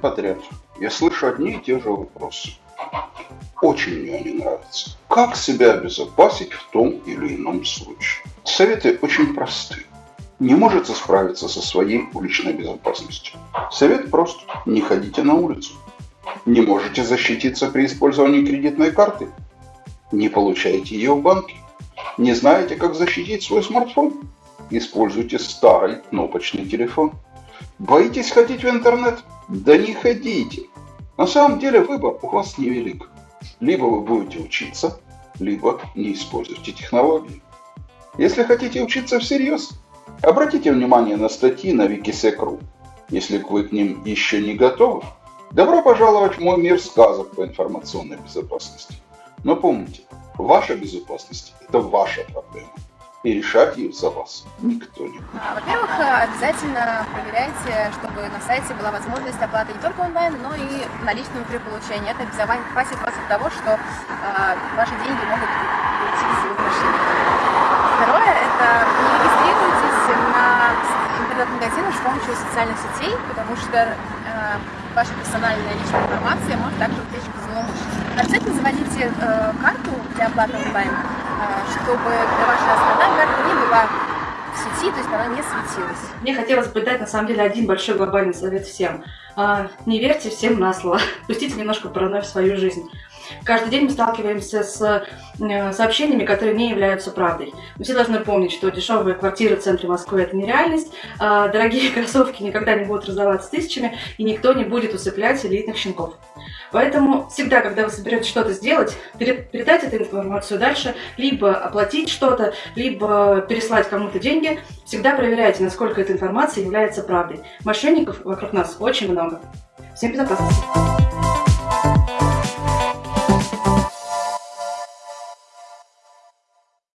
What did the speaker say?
подряд я слышу одни и те же вопросы. Очень мне они нравятся. Как себя обезопасить в том или ином случае? Советы очень просты. Не можете справиться со своей уличной безопасностью. Совет прост. Не ходите на улицу. Не можете защититься при использовании кредитной карты. Не получаете ее в банке. Не знаете, как защитить свой смартфон? Используйте старый кнопочный телефон. Боитесь ходить в интернет? Да не ходите. На самом деле выбор у вас невелик. Либо вы будете учиться, либо не используйте технологии. Если хотите учиться всерьез, обратите внимание на статьи на Wikisec.ru. Если вы к ним еще не готовы, добро пожаловать в мой мир сказок по информационной безопасности. Но помните, ваша безопасность – это ваша проблема и решать ее за вас никто не будет. А, во-первых, обязательно проверяйте, чтобы на сайте была возможность оплаты не только онлайн, но и наличными при получении. Это обезопасит вас от того, что э, ваши деньги могут уйти из мошенников. Второе, это не регистрируйтесь на интернет-магазинах с помощью социальных сетей, потому что э, ваша персональная личная информация может также утечь к злоумышленникам. Обязательно заводите э, карту для оплаты онлайн а, чтобы ваша основная карта не была в сети, то есть она не светилась. Мне хотелось бы дать на самом деле один большой глобальный совет всем. А, не верьте всем на слово, пустите немножко паранойю в свою жизнь. Каждый день мы сталкиваемся с э, сообщениями, которые не являются правдой. Мы все должны помнить, что дешевые квартиры в центре Москвы – это нереальность, а дорогие кроссовки никогда не будут раздаваться тысячами, и никто не будет усыплять элитных щенков. Поэтому всегда, когда вы соберетесь что-то сделать, передать эту информацию дальше, либо оплатить что-то, либо переслать кому-то деньги, всегда проверяйте, насколько эта информация является правдой. Мошенников вокруг нас очень много. Всем безопасности!